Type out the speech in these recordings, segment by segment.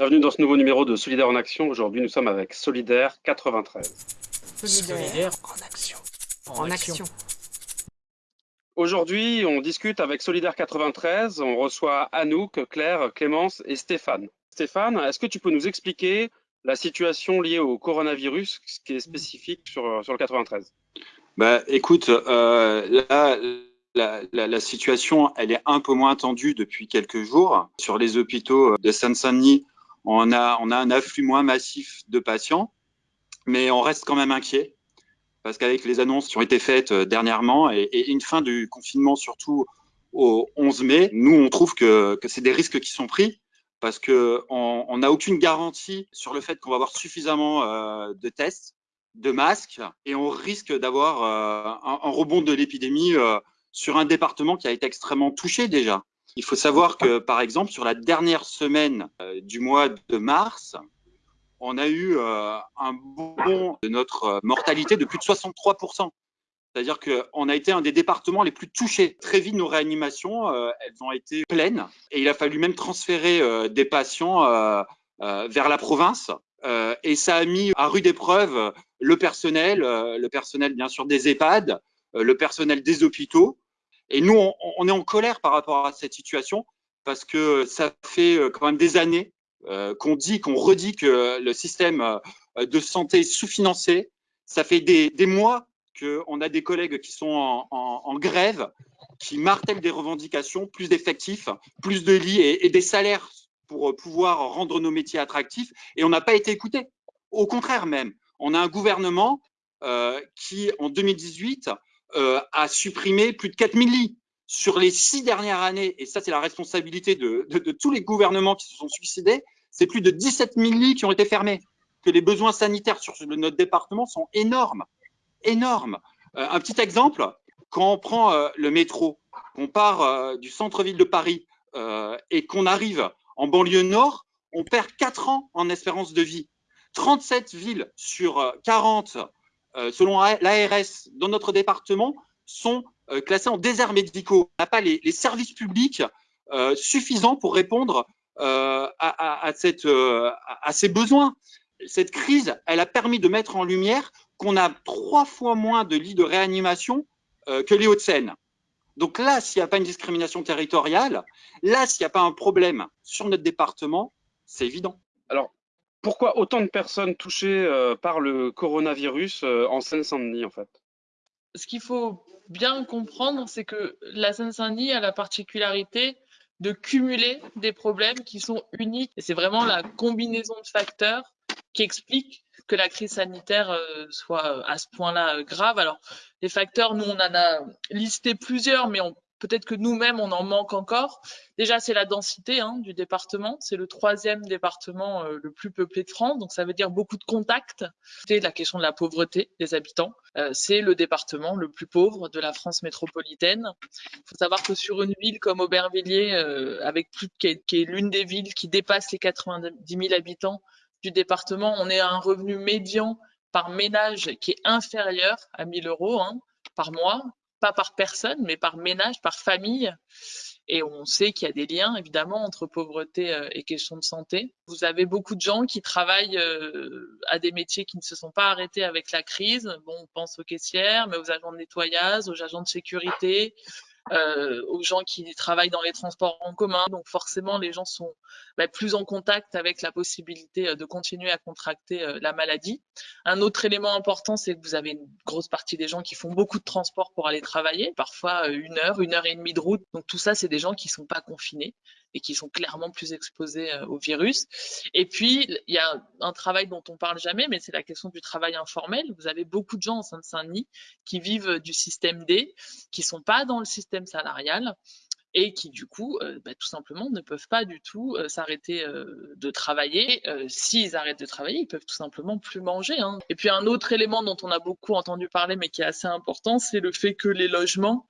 Bienvenue dans ce nouveau numéro de Solidaire en Action. Aujourd'hui, nous sommes avec Solidaire 93. Solidaire en action. En, action. Aujourd'hui, on discute avec Solidaire 93. On reçoit Anouk, Claire, Clémence et Stéphane. Stéphane, est-ce que tu peux nous expliquer la situation liée au coronavirus, ce qui est spécifique sur, sur le 93 bah, Écoute, euh, là, la, la, la, situation, elle est un peu moins tendue depuis quelques jours. Sur les hôpitaux de Seine-Saint-Denis, on a, un afflux moins massif de patients, mais on reste quand même inquiet parce qu'avec les annonces qui ont été faites euh, dernièrement et, une fin du confinement surtout au 11 mai, nous on trouve que, c'est des risques qui sont pris parce que on n'a aucune garantie sur le fait qu'on va avoir suffisamment euh, de tests, de masques et on risque d'avoir euh, un, rebond de l'épidémie sur un département qui a été extrêmement touché déjà. Il faut savoir que, par exemple, sur la dernière semaine euh, du mois de mars, on a eu euh, un bond de notre mortalité de plus de 63%. C'est-à-dire qu'on a été un des départements les plus touchés. Très vite, nos réanimations, euh, elles ont été pleines et il a fallu même transférer des patients vers la province. et ça a mis à rude épreuve le personnel, le personnel bien sûr des EHPAD, le personnel des hôpitaux. Et nous, on, est en colère par rapport à cette situation parce que ça fait quand même des années euh, qu'on dit, qu'on redit que le système de santé est sous-financé. Ça fait des, mois qu'on a des collègues qui sont en, grève, qui martèlent des revendications, plus d'effectifs, plus de lits et, des salaires pour pouvoir rendre nos métiers attractifs. Et on n'a pas été écouté. Au contraire même, on a un gouvernement euh, qui, en 2018, euh, a supprimé plus de 4000 lits sur les six dernières années, et ça c'est la responsabilité de, tous les gouvernements qui se sont suicidés, c'est plus de 17 000 lits qui ont été fermés, que les besoins sanitaires sur notre département sont énormes, énormes. Euh, un petit exemple, quand on prend euh, le métro, qu'on part euh, du centre-ville de Paris euh, et qu'on arrive en banlieue nord, on perd 4 ans en espérance de vie. 37 villes sur 40 euh, selon l'ARS, dans notre département, sont euh, classés en déserts médicaux. On n'a pas les, services publics euh, suffisants pour répondre à, à, ces besoins. Cette crise, elle a permis de mettre en lumière qu'on a trois fois moins de lits de réanimation que les Hauts-de-Seine. Donc là, s'il n'y a pas une discrimination territoriale, là, s'il n'y a pas un problème sur notre département, c'est évident. Alors, pourquoi autant de personnes touchées euh, par le coronavirus euh, en Seine-Saint-Denis, en fait? Ce qu'il faut bien comprendre, c'est que la Seine-Saint-Denis a la particularité de cumuler des problèmes qui sont uniques. C'est vraiment la combinaison de facteurs qui explique que la crise sanitaire euh, soit à ce point-là grave. Alors, les facteurs, nous, on en a listé plusieurs, mais on peut-être que nous-mêmes, on en manque encore. Déjà, c'est la densité hein, du département. C'est le troisième département euh, le plus peuplé de France, donc ça veut dire beaucoup de contacts. C'est la question de la pauvreté des habitants. Euh, c'est le département le plus pauvre de la France métropolitaine. Il faut savoir que sur une ville comme Aubervilliers, euh, avec qui est, l'une des villes qui dépasse les 90 000 habitants du département, on est à un revenu médian par ménage qui est inférieur à 1000 euros hein, par mois pas par personne, mais par ménage, par famille. Et on sait qu'il y a des liens, évidemment, entre pauvreté euh, et question de santé. Vous avez beaucoup de gens qui travaillent euh, à des métiers qui ne se sont pas arrêtés avec la crise. Bon, on pense aux caissières, mais aux agents de nettoyage, aux agents de sécurité, euh, aux gens qui travaillent dans les transports en commun. Donc forcément, les gens sont bah, plus en contact avec la possibilité euh, de continuer à contracter euh, la maladie. Un autre élément important, c'est que vous avez une grosse partie des gens qui font beaucoup de transport pour aller travailler, parfois euh, une heure, une heure et demie de route. Donc tout ça, c'est des gens qui sont pas confinés et qui sont clairement plus exposés euh, au virus. Et puis, il y a un travail dont on parle jamais, mais c'est la question du travail informel. Vous avez beaucoup de gens en Seine-Saint-Denis qui vivent du système D, qui sont pas dans le système salarial et qui du coup, euh, bah, tout simplement, ne peuvent pas du tout euh, s'arrêter de travailler. S'ils arrêtent de travailler, ils peuvent tout simplement plus manger. Hein. Et puis un autre élément dont on a beaucoup entendu parler, mais qui est assez important, c'est le fait que les logements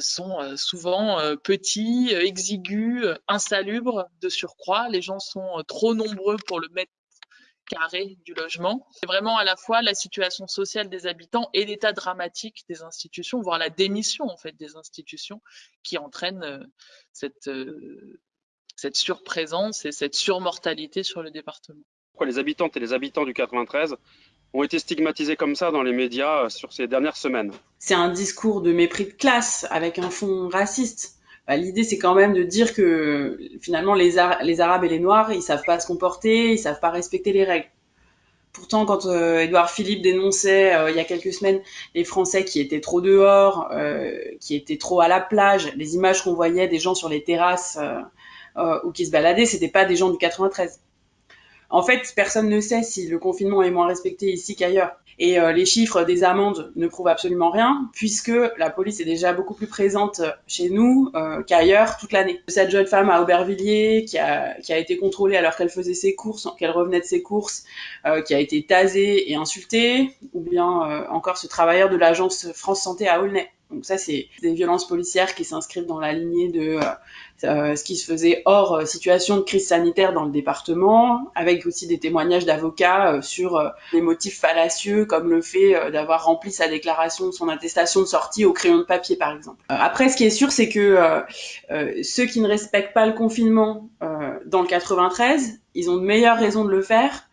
sont euh, souvent euh, petits, exigus, insalubres de surcroît. Les gens sont trop nombreux pour le mètre carré du logement. C'est vraiment à la fois la situation sociale des habitants et l'état dramatique des institutions, voire la démission en fait des institutions qui entraîne cette cette surprésence et cette surmortalité sur le département. Pourquoi les habitantes et les habitants du 93 ont été stigmatisés comme ça dans les médias sur ces dernières semaines C'est un discours de mépris de classe avec un fond raciste. Bah, l'idée, c'est quand même de dire que finalement, les, Arabes et les Noirs, ils savent pas se comporter, ils savent pas respecter les règles. Pourtant, quand euh, Édouard Philippe dénonçait euh, il y a quelques semaines les Français qui étaient trop dehors, euh, qui étaient trop à la plage, les images qu'on voyait des gens sur les terrasses ou qui se baladaient, c'était pas des gens du 93. En fait, personne ne sait si le confinement est moins respecté ici qu'ailleurs. Et euh, les chiffres des amendes ne prouvent absolument rien, puisque la police est déjà beaucoup plus présente chez nous euh, qu'ailleurs toute l'année. Cette jeune femme à Aubervilliers qui a, été contrôlée alors qu'elle faisait ses courses, qu'elle revenait de ses courses, euh, qui a été tasée et insultée, ou bien encore ce travailleur de l'agence France Santé à Aulnay donc ça, c'est des violences policières qui s'inscrivent dans la lignée de euh, euh, ce qui se faisait hors euh, situation de crise sanitaire dans le département, avec aussi des témoignages d'avocats sur des motifs fallacieux comme le fait d'avoir rempli sa déclaration, son attestation de sortie au crayon de papier, par exemple. après, ce qui est sûr, c'est que ceux qui ne respectent pas le confinement dans le 93, ils ont de meilleures raisons de le faire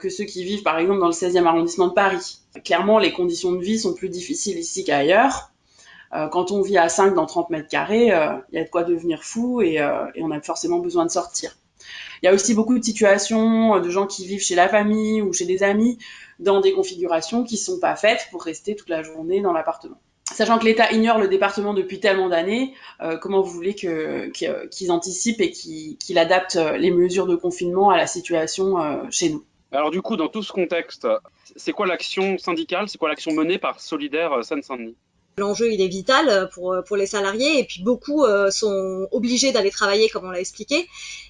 que ceux qui vivent par exemple dans le 16e arrondissement de Paris. Clairement, les conditions de vie sont plus difficiles ici qu'ailleurs. Euh, quand on vit à 5 dans 30 mètres carrés, il euh, y a de quoi devenir fou et, euh, et, on a forcément besoin de sortir. Il y a aussi beaucoup de situations de gens qui vivent chez la famille ou chez des amis dans des configurations qui sont pas faites pour rester toute la journée dans l'appartement. Sachant que l'État ignore le département depuis tellement d'années, comment vous voulez qu'ils que, anticipent et qu'ils adaptent les mesures de confinement à la situation chez nous Alors du coup, dans tout ce contexte, c'est quoi l'action syndicale, c'est quoi l'action menée par Solidaire Seine-Saint-Denis? L'enjeu, il est vital euh, pour, euh, pour les salariés et puis beaucoup euh, sont obligés d'aller travailler, comme on l'a expliqué,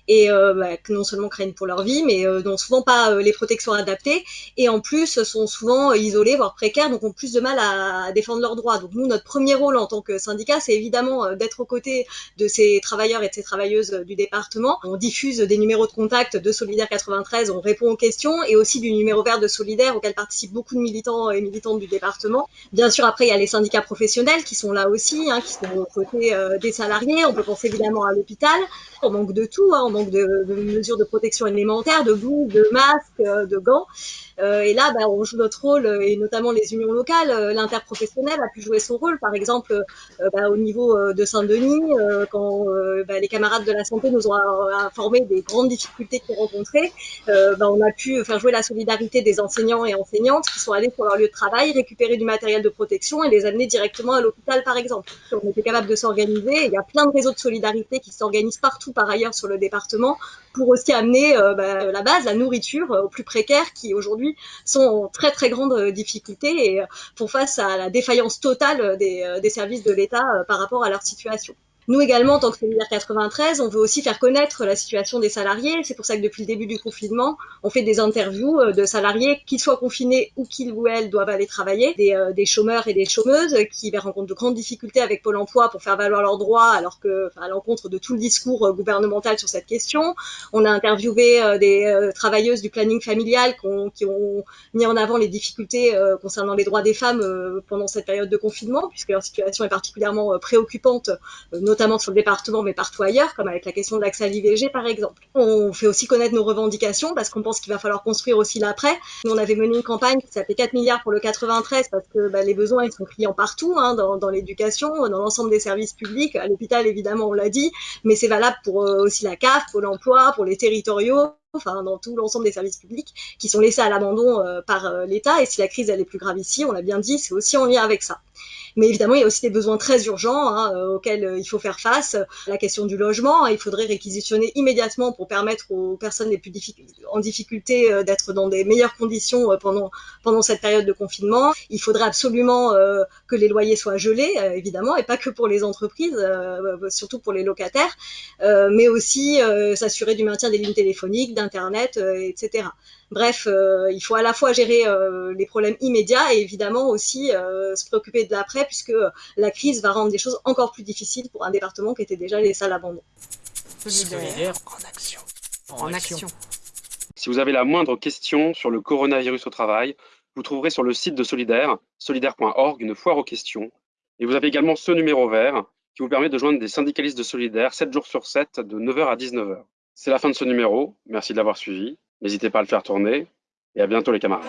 et bah, non seulement craignent pour leur vie, mais n'ont souvent pas les protections adaptées et en plus sont souvent isolés, voire précaires, donc ont plus de mal à, défendre leurs droits. Donc nous, notre premier rôle en tant que syndicat, c'est évidemment d'être aux côtés de ces travailleurs et de ces travailleuses du département. On diffuse des numéros de contact de Solidaire 93, on répond aux questions et aussi du numéro vert de Solidaire auquel participent beaucoup de militants et militantes du département. Bien sûr, après, il y a les syndicats professionnels professionnels qui sont là aussi, hein, qui sont aux côtés euh, des salariés. On peut penser évidemment à l'hôpital. On manque de tout, hein, on manque de, mesures de protection élémentaire, de boules, de masques, euh, de gants. Euh, et là, bah, on joue notre rôle, et notamment les unions locales. Euh, l'interprofessionnel a pu jouer son rôle, par exemple, bah, au niveau de Saint-Denis, quand bah, les camarades de la santé nous ont informé des grandes difficultés qu'ils rencontraient, on a pu faire jouer la solidarité des enseignants et enseignantes qui sont allés sur leur lieu de travail, récupérer du matériel de protection et les amener directement à l'hôpital, par exemple. On était capable de s'organiser. Il y a plein de réseaux de solidarité qui s'organisent partout par ailleurs sur le département pour aussi amener euh, la base, la nourriture euh, aux plus précaires qui aujourd'hui sont en très très grande euh, difficulté et font face à la défaillance totale des, des services de l'État par rapport à leur situation. Nous également, en tant que Solidaire 93, on veut aussi faire connaître la situation des salariés. C'est pour ça que depuis le début du confinement, on fait des interviews euh, de salariés, qu'ils soient confinés ou qu'ils ou elles doivent aller travailler, des, euh, des chômeurs et des chômeuses qui rencontrent de grandes difficultés avec Pôle emploi pour faire valoir leurs droits, alors que, à l'encontre de tout le discours euh, gouvernemental sur cette question. On a interviewé des travailleuses du planning familial qui ont, mis en avant les difficultés concernant les droits des femmes pendant cette période de confinement, puisque leur situation est particulièrement préoccupante, notamment sur le département, mais partout ailleurs, comme avec la question de l'accès à l'IVG, par exemple. On fait aussi connaître nos revendications, parce qu'on pense qu'il va falloir construire aussi l'après. Nous, on avait mené une campagne qui s'appelait 4 milliards pour le 93, parce que bah, les besoins, ils sont criants partout, hein, dans, l'éducation, dans l'ensemble des services publics, à l'hôpital, évidemment, on l'a dit, mais c'est valable pour euh, aussi la CAF, pour l'emploi, pour les territoriaux, enfin dans tout l'ensemble des services publics qui sont laissés à l'abandon euh, par euh, l'État. Et si la crise elle est plus grave ici, on l'a bien dit, c'est aussi en lien avec ça. Mais évidemment, il y a aussi des besoins très urgents hein, euh, auxquels euh, il faut faire face. La question du logement, hein, il faudrait réquisitionner immédiatement pour permettre aux personnes les plus en difficulté euh, d'être dans des meilleures conditions pendant, cette période de confinement. Il faudrait absolument que les loyers soient gelés, évidemment, et pas que pour les entreprises, surtout pour les locataires, mais aussi s'assurer du maintien des lignes téléphoniques, d'Internet, etc. Bref, il faut à la fois gérer les problèmes immédiats et évidemment aussi se préoccuper de l'après, puisque la crise va rendre des choses encore plus difficiles pour un département qui était déjà laissé à l'abandon. Solidaire en action. En, action. Si vous avez la moindre question sur le coronavirus au travail, vous trouverez sur le site de Solidaire, solidaire.org, une foire aux questions. Et vous avez également ce numéro vert qui vous permet de joindre des syndicalistes de Solidaire 7 jours sur 7 de 9h à 19h. C'est la fin de ce numéro. Merci de l'avoir suivi. N'hésitez pas à le faire tourner et à bientôt les camarades.